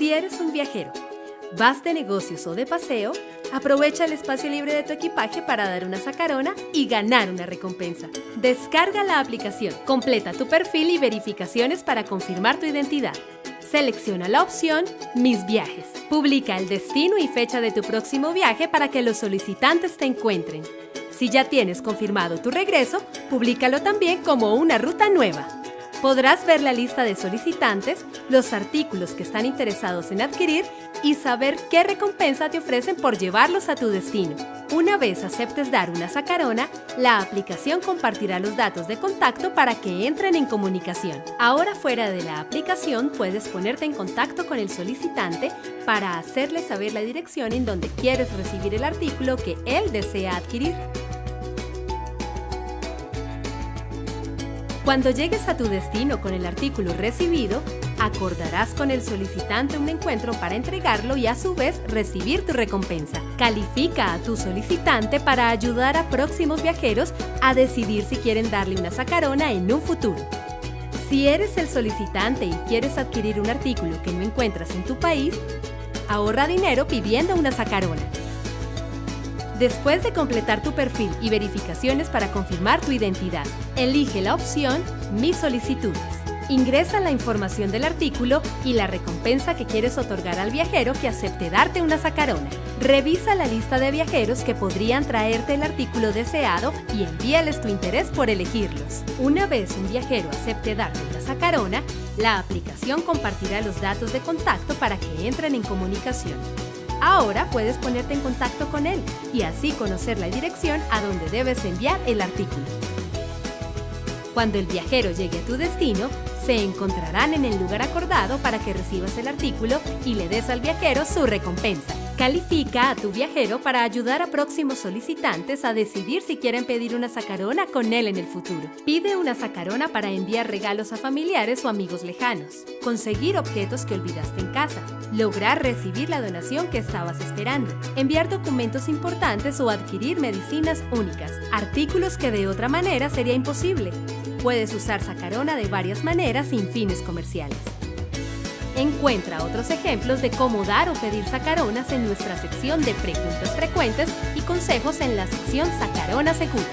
Si eres un viajero, vas de negocios o de paseo, aprovecha el espacio libre de tu equipaje para dar una sacarona y ganar una recompensa. Descarga la aplicación, completa tu perfil y verificaciones para confirmar tu identidad. Selecciona la opción Mis viajes. Publica el destino y fecha de tu próximo viaje para que los solicitantes te encuentren. Si ya tienes confirmado tu regreso, públicalo también como una ruta nueva. Podrás ver la lista de solicitantes, los artículos que están interesados en adquirir y saber qué recompensa te ofrecen por llevarlos a tu destino. Una vez aceptes dar una sacarona, la aplicación compartirá los datos de contacto para que entren en comunicación. Ahora fuera de la aplicación puedes ponerte en contacto con el solicitante para hacerle saber la dirección en donde quieres recibir el artículo que él desea adquirir. Cuando llegues a tu destino con el artículo recibido, acordarás con el solicitante un encuentro para entregarlo y a su vez recibir tu recompensa. Califica a tu solicitante para ayudar a próximos viajeros a decidir si quieren darle una sacarona en un futuro. Si eres el solicitante y quieres adquirir un artículo que no encuentras en tu país, ahorra dinero pidiendo una sacarona. Después de completar tu perfil y verificaciones para confirmar tu identidad, elige la opción Mis solicitudes. Ingresa la información del artículo y la recompensa que quieres otorgar al viajero que acepte darte una sacarona. Revisa la lista de viajeros que podrían traerte el artículo deseado y envíales tu interés por elegirlos. Una vez un viajero acepte darte una sacarona, la aplicación compartirá los datos de contacto para que entren en comunicación. Ahora puedes ponerte en contacto con él y así conocer la dirección a donde debes enviar el artículo. Cuando el viajero llegue a tu destino, se encontrarán en el lugar acordado para que recibas el artículo y le des al viajero su recompensa. Califica a tu viajero para ayudar a próximos solicitantes a decidir si quieren pedir una sacarona con él en el futuro. Pide una sacarona para enviar regalos a familiares o amigos lejanos, conseguir objetos que olvidaste en casa, lograr recibir la donación que estabas esperando, enviar documentos importantes o adquirir medicinas únicas, artículos que de otra manera sería imposible. Puedes usar sacarona de varias maneras sin fines comerciales. Encuentra otros ejemplos de cómo dar o pedir sacaronas en nuestra sección de preguntas frecuentes y consejos en la sección Sacarona Segura.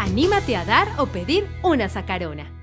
Anímate a dar o pedir una sacarona.